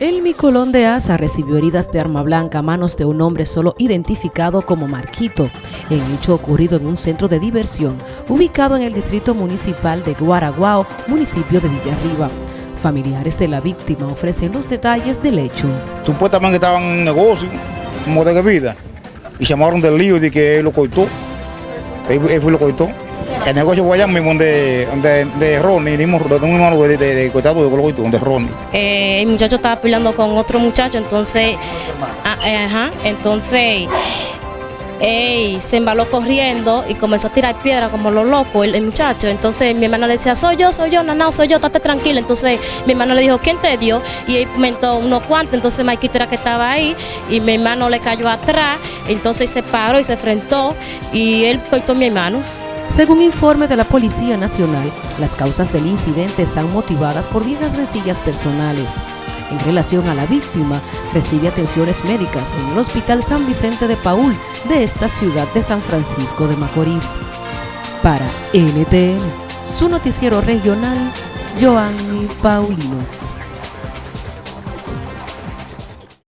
El Micolón de Asa recibió heridas de arma blanca a manos de un hombre solo identificado como Marquito, en hecho ocurrido en un centro de diversión ubicado en el distrito municipal de Guaraguao, municipio de Villarriba. Familiares de la víctima ofrecen los detalles del hecho. Supuestamente estaban en negocio, como de bebida, y llamaron del lío de que él lo cortó. Él, él lo cortó. El negocio allá mismo donde, donde de Ronnie, de un hermano de, de, de de Colocoito, donde Ronnie. Eh, el muchacho estaba peleando con otro muchacho, entonces, ah, eh, ajá, entonces ey, se embaló corriendo y comenzó a tirar piedra como lo loco el, muchacho. Entonces mi hermana le decía, soy yo, soy yo, no, soy yo, estate tranquila. Entonces mi hermano le dijo, ¿quién te dio? Y él comentó unos cuantos, entonces Maikito era que estaba ahí y mi hermano le cayó atrás, entonces se paró y se enfrentó y él cortó a mi hermano. Según informe de la Policía Nacional, las causas del incidente están motivadas por viejas resillas personales. En relación a la víctima, recibe atenciones médicas en el Hospital San Vicente de Paul de esta ciudad de San Francisco de Macorís. Para NTN, su noticiero regional, Joanny Paulino.